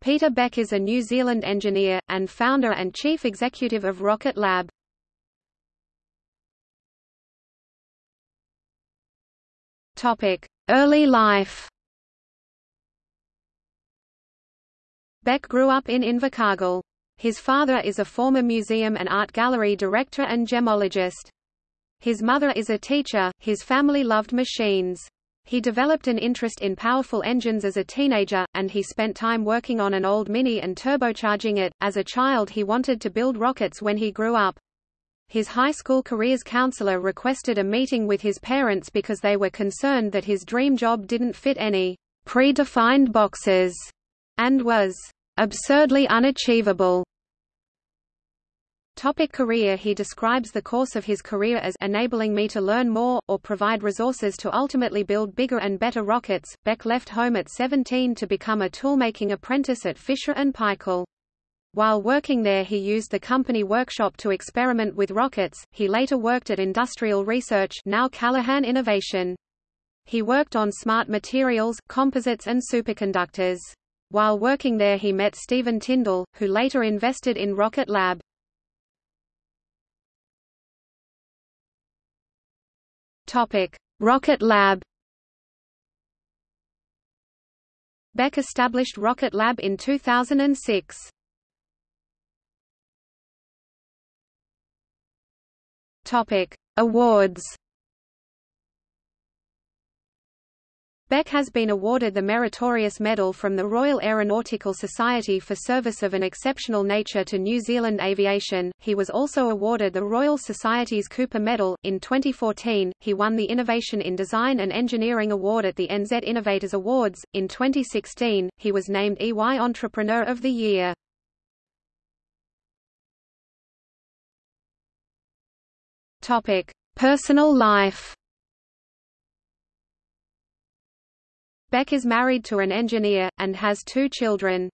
Peter Beck is a New Zealand engineer, and founder and chief executive of Rocket Lab. Early life Beck grew up in Invercargill. His father is a former museum and art gallery director and gemologist. His mother is a teacher, his family loved machines. He developed an interest in powerful engines as a teenager, and he spent time working on an old Mini and turbocharging it. As a child, he wanted to build rockets when he grew up. His high school careers counselor requested a meeting with his parents because they were concerned that his dream job didn't fit any predefined boxes and was absurdly unachievable. Topic career He describes the course of his career as enabling me to learn more, or provide resources to ultimately build bigger and better rockets. Beck left home at 17 to become a toolmaking apprentice at Fisher & Paykel. While working there he used the company workshop to experiment with rockets, he later worked at Industrial Research now Callaghan Innovation. He worked on smart materials, composites and superconductors. While working there he met Stephen Tindall, who later invested in Rocket Lab. Topic: Rocket Lab. Beck established Rocket Lab in 2006. Topic: Awards. Beck has been awarded the Meritorious Medal from the Royal Aeronautical Society for service of an exceptional nature to New Zealand aviation. He was also awarded the Royal Society's Cooper Medal. In 2014, he won the Innovation in Design and Engineering Award at the NZ Innovators Awards. In 2016, he was named EY Entrepreneur of the Year. Topic: Personal life. Beck is married to an engineer, and has two children.